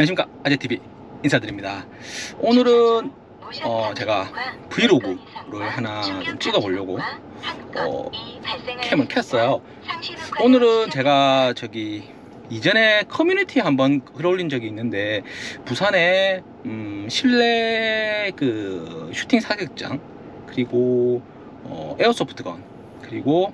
안녕하십니까. 아재TV 인사드립니다. 오늘은 어, 제가 브이로그를 하나 좀 찍어보려고 어, 캠을 켰어요. 오늘은 제가 저기 이전에 커뮤니티에 한번 글 올린 적이 있는데 부산에 음, 실내 그 슈팅 사격장 그리고 어, 에어소프트건 그리고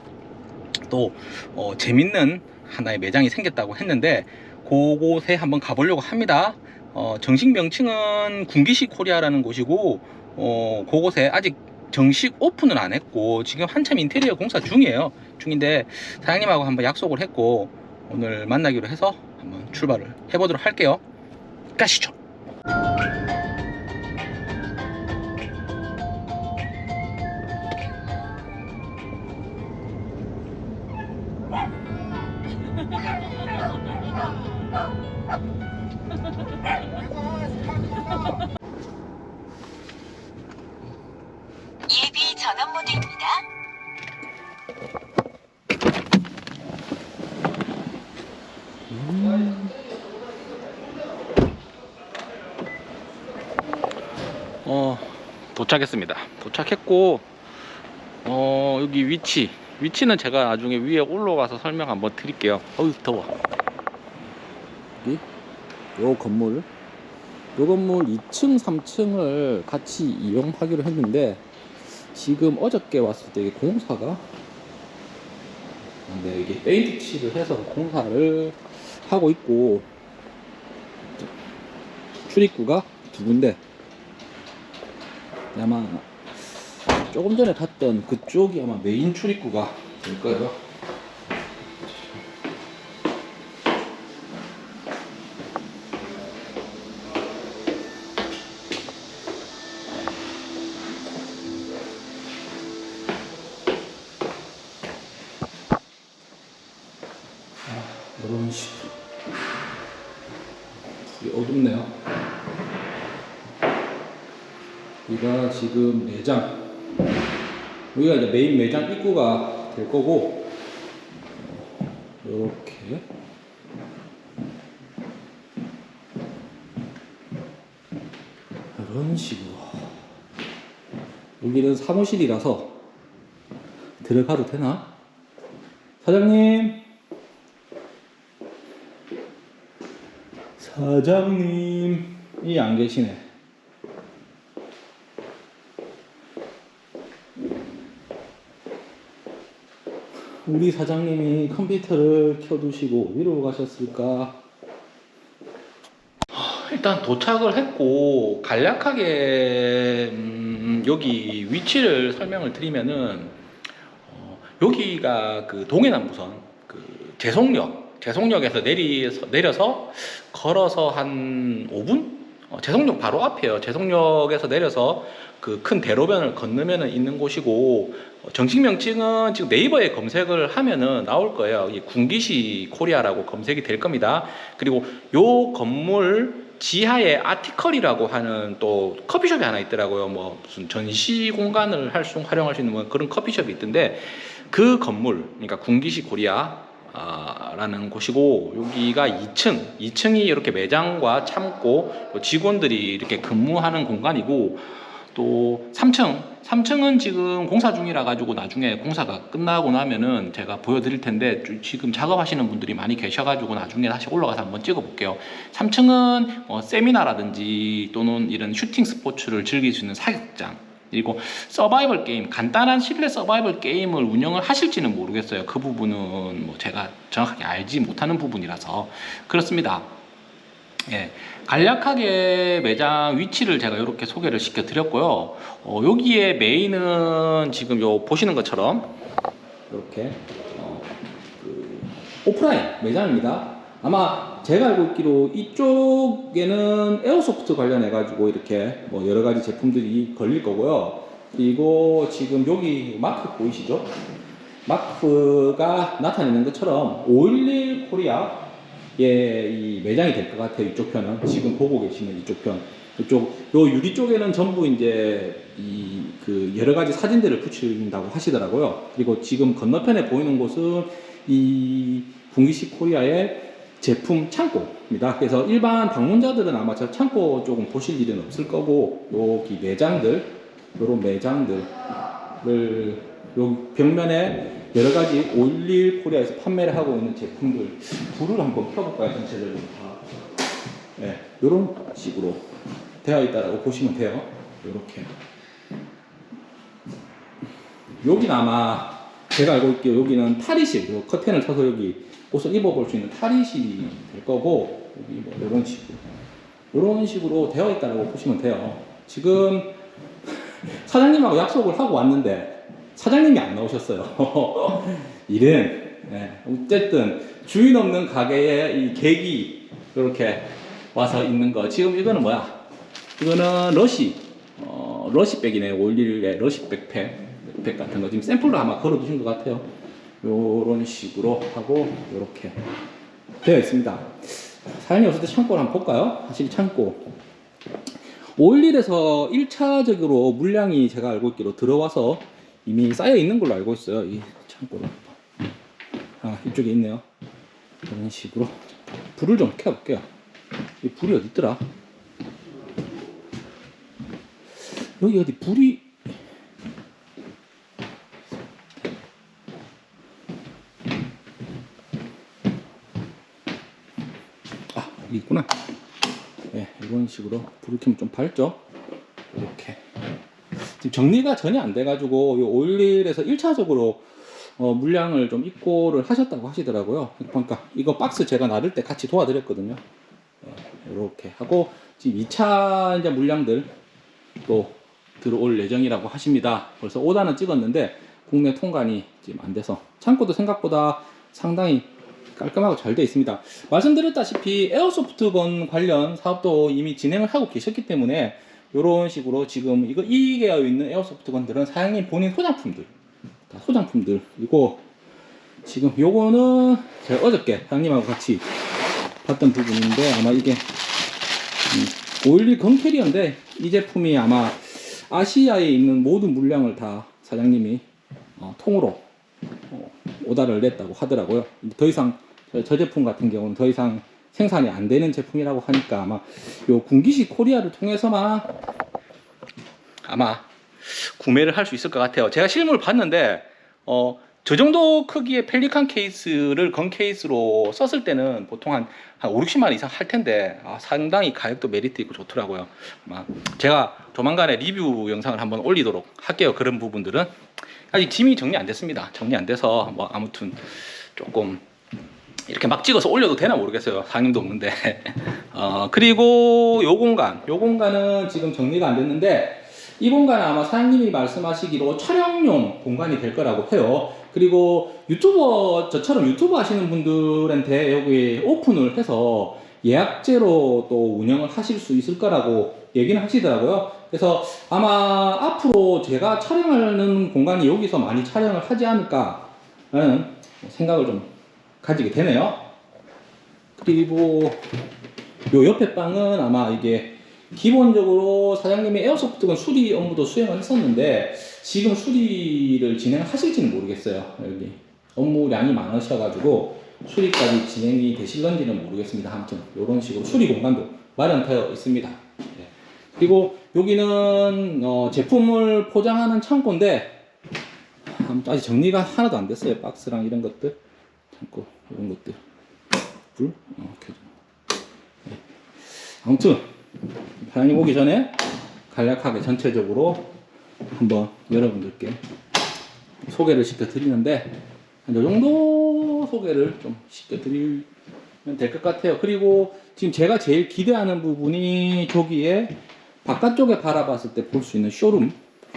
또 어, 재밌는 하나의 매장이 생겼다고 했는데 그곳에 한번 가보려고 합니다. 어, 정식 명칭은 군기시 코리아라는 곳이고 어, 그곳에 아직 정식 오픈은 안 했고 지금 한참 인테리어 공사 중이에요. 중인데 사장님하고 한번 약속을 했고 오늘 만나기로 해서 한번 출발을 해보도록 할게요. 가시죠. 도착했습니다. 도착했고, 어, 여기 위치. 위치는 제가 나중에 위에 올라가서 설명 한번 드릴게요. 어우, 더워. 여기, 요 건물. 요 건물 2층, 3층을 같이 이용하기로 했는데, 지금 어저께 왔을 때 공사가, 네, 이게 페인트 칠을 해서 공사를 하고 있고, 출입구가 두 군데, 아마 조금 전에 갔던 그쪽이 아마 메인 출입구가 될 거예요. 아, 이런 식으로. 어둡네요. 여기가 지금 매장 여기가 이제 메인 매장 입구가 될 거고 이렇게. 이런 식으로. 여기는 사무실이라서 들어가도 되나? 사장님! 사장님이 안 계시네 우리 사장님이 컴퓨터를 켜두시고 어디로 가셨을까? 일단 도착을 했고 간략하게 음, 여기 위치를 설명을 드리면은 어, 여기가 그 동해남부선 그 재송역 재송역에서 내리 내려서 걸어서 한 5분? 어, 재송역 바로 앞이에요. 재송역에서 내려서 그 큰 대로변을 건너면은 있는 곳이고 어, 정식 명칭은 지금 네이버에 검색을 하면은 나올 거예요. 이 군기시 코리아라고 검색이 될 겁니다. 그리고 요 건물 지하에 아티컬이라고 하는 또 커피숍이 하나 있더라고요. 뭐 무슨 전시 공간을 할 수 활용할 수 있는 뭐 그런 커피숍이 있던데 그 건물 그러니까 군기시 코리아 아, 라는 곳이고 여기가 2층. 2층이 이렇게 매장과 창고 또 직원들이 이렇게 근무하는 공간이고 또 3층. 3층은 지금 공사 중이라 가지고 나중에 공사가 끝나고 나면은 제가 보여드릴 텐데 지금 작업하시는 분들이 많이 계셔 가지고 나중에 다시 올라가서 한번 찍어 볼게요. 3층은 어, 세미나라든지 또는 이런 슈팅 스포츠를 즐길 수 있는 사격장 그리고 서바이벌 게임 간단한 실내 서바이벌 게임을 운영을 하실지는 모르겠어요. 그 부분은 뭐 제가 정확하게 알지 못하는 부분이라서. 그렇습니다. 예, 간략하게 매장 위치를 제가 이렇게 소개를 시켜 드렸고요. 어, 여기에 메인은 지금 요 보시는 것처럼 이렇게 어, 그 오프라인 매장입니다. 아마 제가 알고 있기로 이쪽에는 airsoft 관련해 가지고 이렇게 뭐 여러 가지 제품들이 걸릴 거고요 그리고 지금 여기 마크 보이시죠 마크가 나타내는 것처럼 511 코리아 예, 이 매장이 될 것 같아요. 이쪽 편은 지금 보고 계시는 이쪽 편. 이쪽 요 유리 쪽에는 전부 이제 이 그 여러 가지 사진들을 붙인다고 하시더라고요. 그리고 지금 건너편에 보이는 곳은 이 군기시 코리아의 제품 창고입니다. 그래서 일반 방문자들은 아마 저 창고 조금 보실 일은 없을 거고 여기 매장들, 요런 매장들을 요 벽면에 여러 가지 올릴 코리아에서 판매를 하고 있는 제품들 불을 한번 켜볼까요? 전체적으로 다. 네, 이런 식으로 되어 있다라고 보시면 돼요. 이렇게. 여기는 아마 제가 알고 있기로 여기는 탈의실, 요 커튼을 쳐서 여기 옷을 입어볼 수 있는 탈의실이 될 거고 여기 뭐 이런 식으로 이런 식으로 되어 있다라고 보시면 돼요. 지금 사장님하고 약속을 하고 왔는데 사장님이 안 나오셨어요. 일은 네, 어쨌든 주인 없는 가게에 이 계기 이렇게 와서 있는 거 지금 이거는 뭐야? 이거는 러시 어, 러시백이네 511의 러시백 팩, 백 같은 거 지금 샘플로 아마 걸어 두신 것 같아요. 요런 식으로 하고 요렇게 되어 있습니다. 사연이 없을 때 창고를 한번 볼까요? 사실 창고 511에서 1차적으로 물량이 제가 알고 있기로 들어와서 이미 쌓여 있는 걸로 알고 있어요. 이 창고로. 아, 이쪽에 있네요. 이런 식으로. 불을 좀 켜볼게요. 이 불이 어디 있더라? 여기 어디 불이 아 여기 있구나. 네, 이런 식으로 켜면 좀 밝죠? 이렇게. 지금 정리가 전혀 안 돼 가지고 이 오일에서 1차적으로 어, 물량을 좀 입고를 하셨다고 하시더라고요. 그러니까 이거 박스 제가 나를 때 같이 도와드렸거든요. 이렇게 하고 지금 2차 이제 물량들 또 들어올 예정이라고 하십니다. 벌써 오다는 찍었는데 국내 통관이 지금 안 돼서 창고도 생각보다 상당히 깔끔하고 잘 되어 있습니다. 말씀드렸다시피 에어소프트건 관련 사업도 이미 진행을 하고 계셨기 때문에 이런 식으로 지금 이거 이계어 있는 에어소프트건들은 사장님 본인 소장품들 다 소장품들이고 지금 요거는 제가 어저께 사장님하고 같이 봤던 부분인데 아마 이게 음, 오일리 건캐리어인데 이 제품이 아마 아시아에 있는 모든 물량을 다 사장님이 어, 통으로 어, 오다를 냈다고 하더라고요. 더 이상 저, 저 제품 같은 경우는 더 이상 생산이 안 되는 제품이라고 하니까 아마 요 군기시 코리아를 통해서만 아마 구매를 할 수 있을 것 같아요. 제가 실물 봤는데 어, 저 정도 크기의 펠리칸 케이스를 gun 케이스로 썼을 때는 보통 한, 한 5, 60만 원 이상 할 텐데 아, 상당히 가격도 메리트 있고 좋더라고요. 아마 제가 조만간에 리뷰 영상을 한번 올리도록 할게요. 그런 부분들은 아직 짐이 정리 안 됐습니다. 정리 안 돼서 뭐 아무튼 조금 이렇게 막 찍어서 올려도 되나 모르겠어요. 상임도 없는데. 어, 그리고 요 공간, 요 공간은 지금 정리가 안 됐는데 이 공간은 아마 사장님이 말씀하시기로 촬영용 공간이 될 거라고 해요. 그리고 유튜버, 저처럼 유튜버 하시는 분들한테 여기 오픈을 해서 예약제로 또 운영을 하실 수 있을 거라고 얘기는 하시더라고요. 그래서 아마 앞으로 제가 촬영하는 공간이 여기서 많이 촬영을 하지 않을까 라는 생각을 좀 가지게 되네요. 그리고 요 옆에 방은 아마 이게 기본적으로 사장님이 에어소프트건 수리 업무도 수행을 했었는데 지금 수리를 진행하실지는 모르겠어요. 여기 업무량이 많으셔가지고 수리까지 진행이 되실런지는 모르겠습니다. 아무튼 이런 식으로 수리 공간도 마련되어 있습니다. 네. 그리고 여기는 어, 제품을 포장하는 창고인데 아무튼 아직 정리가 하나도 안 됐어요. 박스랑 이런 것들 창고 이런 것들 불 어, 켜져. 네. 아무튼 사장님 오기 전에 간략하게 전체적으로 한번 여러분들께 소개를 시켜 드리는데 이 정도 소개를 좀 시켜 드리면 될 것 같아요. 그리고 지금 제가 제일 기대하는 부분이 저기에 바깥쪽에 바라봤을 때 볼 수 있는 쇼룸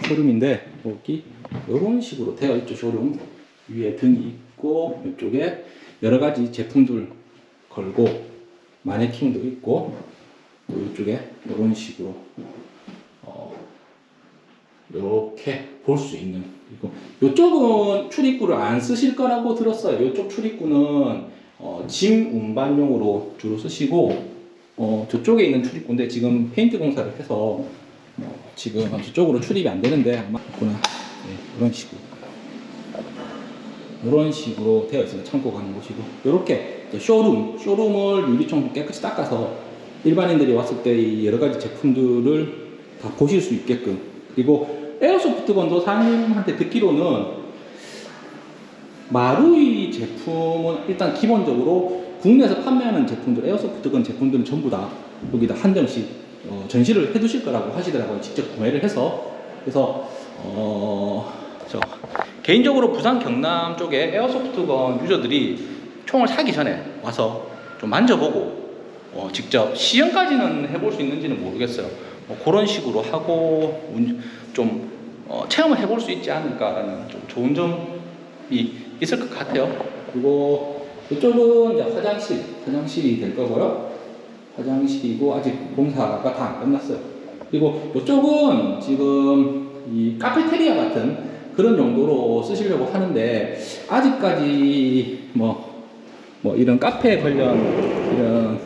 쇼룸인데 여기 이런 식으로 되어 있죠 쇼룸 위에 등이 있고 이쪽에 여러 가지 제품들 걸고 마네킹도 있고 또 이쪽에 이런 식으로 어, 이렇게 볼 수 있는 이거 이쪽은 출입구를 안 쓰실 거라고 들었어요. 이쪽 출입구는 어, 짐 운반용으로 주로 쓰시고 어, 저쪽에 있는 출입구인데 지금 페인트 공사를 해서 어, 지금 저쪽으로 출입이 안 되는데 아마 구나 네, 이런 식으로 이런 식으로 되어 있습니다. 창고 가는 곳이고 이렇게 쇼룸, 쇼룸을 유리창 깨끗이 닦아서 일반인들이 왔을 때이 여러 가지 제품들을 다 보실 수 있게끔 그리고 에어소프트건도 사장님한테 듣기로는 마루이 제품은 일단 기본적으로 국내에서 판매하는 제품들, 에어소프트건 제품들은 전부 다 여기다 한정씩 어, 전시를 해두실 거라고 하시더라고요. 직접 구매를 해서. 그래서, 어, 저, 개인적으로 부산 경남 쪽에 에어소프트건 유저들이 총을 사기 전에 와서 좀 만져보고 어, 직접 시연까지는 해볼 수 있는지는 모르겠어요. 뭐 그런 식으로 하고 운- 좀 어, 체험을 해볼 수 있지 않을까라는 좀 좋은 점이 있을 것 같아요. 그리고 이쪽은 이제 화장실, 화장실이 될 거고요. 화장실이고 아직 공사가 다 안 끝났어요. 그리고 이쪽은 지금 이 카페테리아 같은 그런 용도로 쓰시려고 하는데 아직까지 뭐, 뭐 이런 카페 관련 이런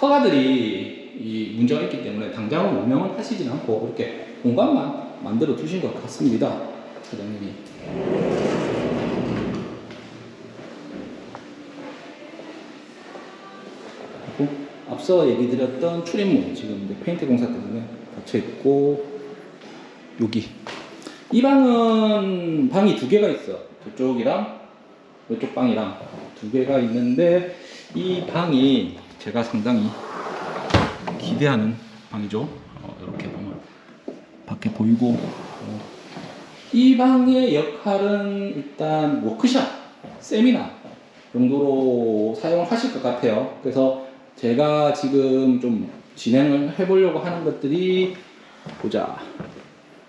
허가들이 이 문제가 있기 때문에 당장은 운영은 하시진 않고 이렇게 공간만 만들어 두신 것 같습니다. 사장님이. 그리고 앞서 얘기 드렸던 출입문 지금 페인트 공사 때문에 닫혀 있고 여기 이 방은 방이 두 개가 있어. 저쪽이랑 이쪽 방이랑 두 개가 있는데 이 방이 제가 상당히 기대하는 방이죠. 어, 이렇게 보면 밖에 보이고. 어, 이 방의 역할은 일단 워크샵 세미나 정도로 사용을 하실 것 같아요. 그래서 제가 지금 좀 진행을 해보려고 하는 것들이 보자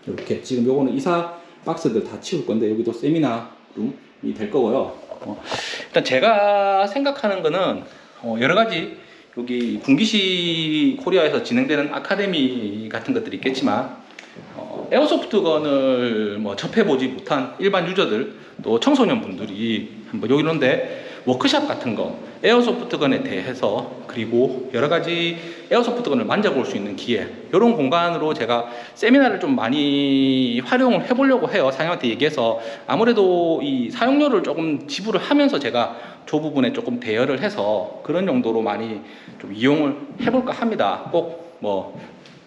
이렇게 지금 요거는 이사 박스들 다 치울 건데 여기도 세미나 룸이 될 거고요. 어, 일단 제가 생각하는 거는 어, 여러 가지 여기 분기시 코리아에서 진행되는 아카데미 같은 것들이 있겠지만 어, 에어소프트건을 뭐 접해보지 못한 일반 유저들 또 청소년 분들이 한번 여기 있는데 워크샵 같은 거 에어소프트건에 대해서 그리고 여러 가지 에어소프트건을 만져볼 수 있는 기회 이런 공간으로 제가 세미나를 좀 많이 활용을 해보려고 해요. 사장님한테 얘기해서 아무래도 이 사용료를 조금 지불을 하면서 제가 저 부분에 조금 대여를 해서 그런 용도로 많이 좀 이용을 해볼까 합니다. 꼭뭐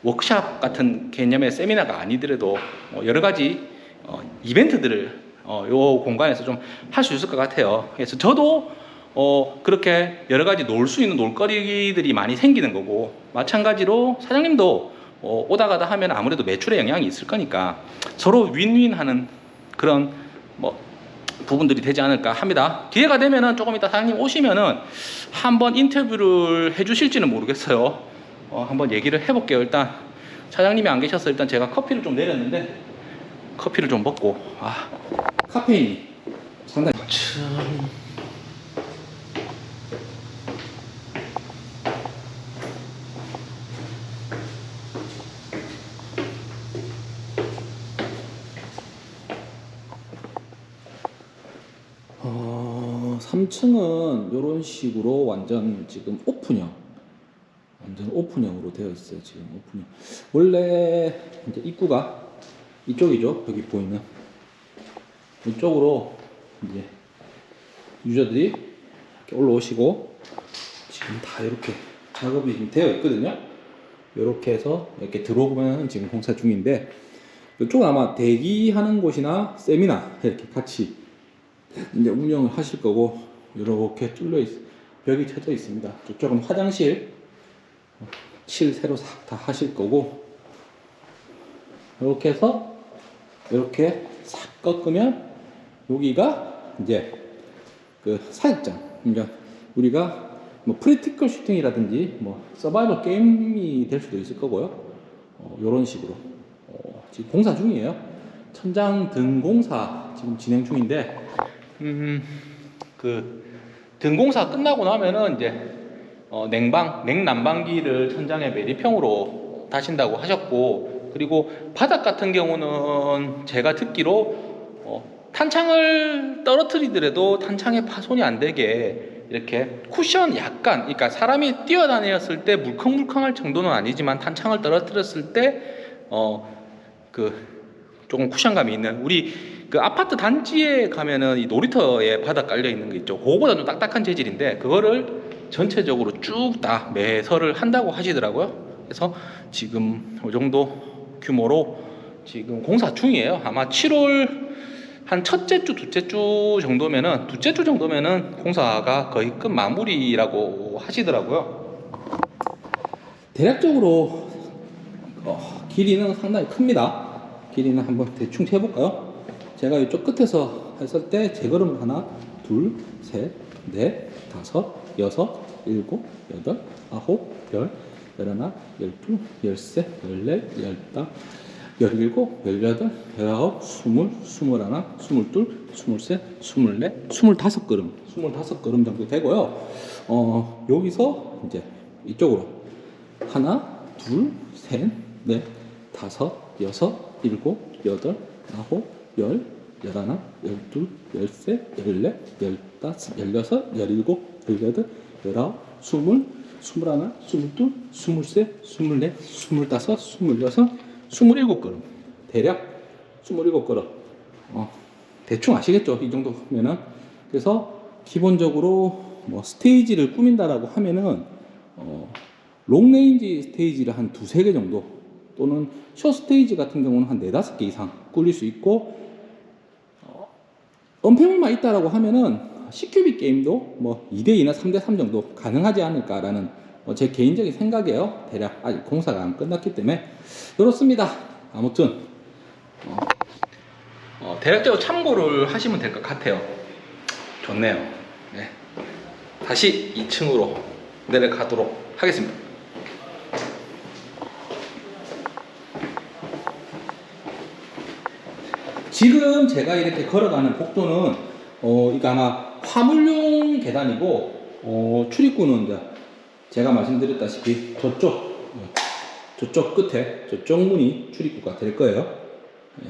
워크샵 같은 개념의 세미나가 아니더라도 뭐 여러 가지 어, 이벤트들을 어, 요 공간에서 좀 할 수 있을 것 같아요. 그래서 저도 어, 그렇게 여러 가지 놀 수 있는 놀거리들이 많이 생기는 거고 마찬가지로 사장님도 어, 오다 가다 하면 아무래도 매출에 영향이 있을 거니까 서로 윈윈하는 그런 뭐 부분들이 되지 않을까 합니다. 기회가 되면은 조금 이따 사장님 오시면은 한번 인터뷰를 해 주실지는 모르겠어요. 어, 한번 얘기를 해 볼게요. 일단 사장님이 안 계셔서 일단 제가 커피를 좀 내렸는데 커피를 좀 먹고 아 카페인이 상당히 참 어, 3층은 이런 식으로 완전 지금 오픈형. 완전 오픈형으로 되어 있어요 지금 오픈형. 원래 이제 입구가 이쪽이죠 여기 보이는 이쪽으로 이제 유저들이 올라오시고 지금 다 이렇게 작업이 지금 되어 있거든요. 이렇게 해서 이렇게 들어오면 지금 공사 중인데 이쪽은 아마 대기하는 곳이나 세미나 이렇게 같이 이제 운영을 하실 거고 이렇게 뚫려 있 벽이 쳐져 있습니다. 저쪽은 화장실 칠 새로 싹 다 하실 거고 이렇게 해서 이렇게 싹 꺾으면 여기가 이제 그 사격장. 그러니까 우리가 뭐 practical shooting이라든지 뭐 서바이벌 게임이 될 수도 있을 거고요. 어, 이런 식으로. 어, 지금 공사 중이에요. 천장 등 공사 지금 진행 중인데 음 그 등공사 끝나고 나면은 이제 어, 냉방, 냉난방기를 천장에 매립형으로 다신다고 하셨고 그리고 바닥 같은 경우는 제가 듣기로 어, 탄창을 떨어뜨리더라도 탄창에 파손이 안 되게 이렇게 쿠션 약간 그러니까 사람이 뛰어다녔을 때 물컹물컹할 정도는 아니지만 탄창을 떨어뜨렸을 때어그 조금 쿠션감이 있는 우리 그 아파트 단지에 가면은 이 놀이터에 바닥 깔려 있는 게 있죠. 그거보다 좀 딱딱한 재질인데 그거를 전체적으로 쭉 다 매설을 한다고 하시더라고요. 그래서 지금 이 정도 규모로 지금 공사 중이에요. 아마 7월 한 첫째 주, 둘째 주 정도면은 둘째 주 정도면은 공사가 거의 끝 마무리라고 하시더라고요. 대략적으로 어, 길이는 상당히 큽니다. 길이는 한번 대충 재볼까요? 제가 이쪽 끝에서 했을 때 재걸음을 하나, 둘, 셋, 넷, 다섯, 여섯, 일곱, 여덟, 아홉, 열, 열하나, 열둘, 열세, 열넷, 열다, 열일곱, 열여덟, 열아홉, 스물, 스물하나, 스물둘, 스물셋, 스물넷, 스물다섯 걸음, 스물다섯 걸음 정도 되고요. 어, 여기서 이제 이쪽으로 하나, 둘, 셋, 넷, 다섯, 여섯, 일곱, 여덟, 아홉, 열, 열하나, 열둘, 열셋, 열넷, 열다섯, 열여섯, 열일곱, 열여덟, 열아홉, 스물, 스물하나, 스물둘, 스물셋, 스물넷, 스물다섯, 스물여섯, 스물일곱 걸음. 대략 스물일곱 걸음. 어, 대충 아시겠죠? 이 정도면은. 그래서 기본적으로 뭐 스테이지를 꾸민다라고 하면은 어, 롱레인지 스테이지를 한 두세 개 정도 또는 숏 스테이지 같은 경우는 한 네다섯 개 이상 꿀릴 수 있고 어, 언패물만 있다라고 하면은 CQB 게임도 뭐 2대2나 3대3 정도 가능하지 않을까라는 어, 제 개인적인 생각이에요. 대략 아직 공사가 안 끝났기 때문에 그렇습니다. 아무튼 어, 어, 대략적으로 참고를 하시면 될 것 같아요. 좋네요. 네. 다시 2층으로 내려가도록 하겠습니다. 지금 제가 이렇게 걸어가는 복도는 어 이거 아마 화물용 계단이고 어 출입구는 이제 제가 말씀드렸다시피 저쪽 어, 저쪽 끝에 저쪽 문이 출입구가 될 거예요. 예.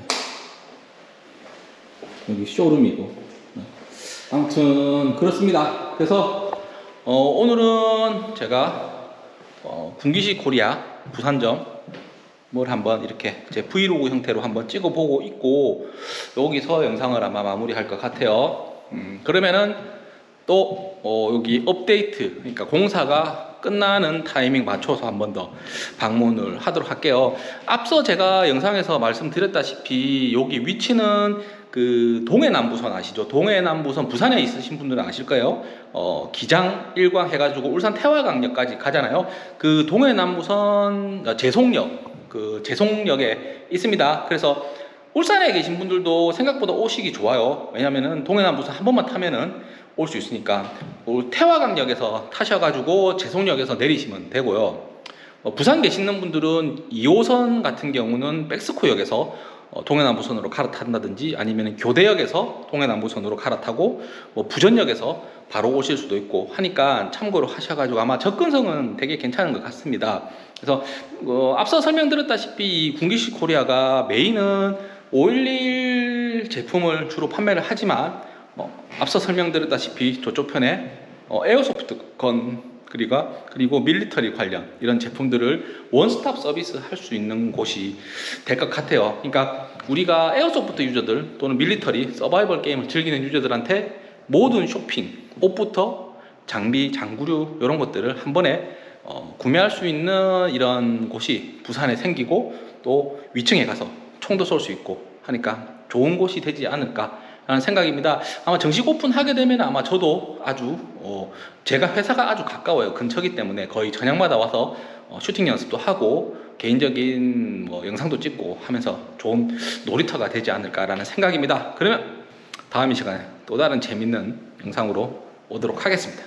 여기 쇼룸이고 네. 아무튼 그렇습니다. 그래서 어, 오늘은 제가 어, 군기시 코리아 부산점 뭘 한번 이렇게 제 브이로그 형태로 한번 찍어보고 있고 여기서 영상을 아마 마무리할 것 같아요. 음, 그러면은 또 어, 여기 업데이트 그러니까 공사가 끝나는 타이밍 맞춰서 한 번 더 방문을 하도록 할게요. 앞서 제가 영상에서 말씀드렸다시피 여기 위치는 그 동해남부선 아시죠? 동해남부선 부산에 있으신 분들은 아실 거예요. 어, 기장 일광 해가지고 울산 태화강역까지 가잖아요. 그 동해남부선 어, 제송역 그 제송역에 있습니다. 그래서 울산에 계신 분들도 생각보다 오시기 좋아요. 왜냐면은 동해남부선 한 번만 타면은 올 수 있으니까 올 태화강역에서 타셔가지고 제송역에서 내리시면 되고요. 어, 부산 계시는 분들은 2호선 같은 경우는 백스코역에서 어, 동해남부선으로 갈아탄다든지 아니면 교대역에서 동해남부선으로 갈아타고 뭐 부전역에서 바로 오실 수도 있고 하니까 참고로 하셔가지고 아마 접근성은 되게 괜찮은 것 같습니다. 그래서 어, 앞서 설명드렸다시피 이 군기시 코리아가 메인은 511 제품을 주로 판매를 하지만 어, 앞서 설명드렸다시피 저쪽 편에 어, airsoft gun 그리고 그리고 military 관련 이런 제품들을 원스톱 서비스 할 수 있는 곳이 될 것 같아요. 그러니까 우리가 airsoft 유저들 또는 military 서바이벌 게임을 즐기는 유저들한테 모든 쇼핑, 옷부터 장비, 장구류 이런 것들을 한 번에 어, 구매할 수 있는 이런 곳이 부산에 생기고 또 위층에 가서 총도 쏠 수 있고 하니까 좋은 곳이 되지 않을까 라는 생각입니다. 아마 정식 오픈하게 되면 아마 저도 아주 어, 제가 회사가 아주 가까워요. 근처기 때문에 거의 저녁마다 와서 어, 슈팅 연습도 하고 개인적인 뭐 영상도 찍고 하면서 좋은 놀이터가 되지 않을까라는 생각입니다. 그러면 다음 이 시간에 또 다른 재밌는 영상으로 오도록 하겠습니다.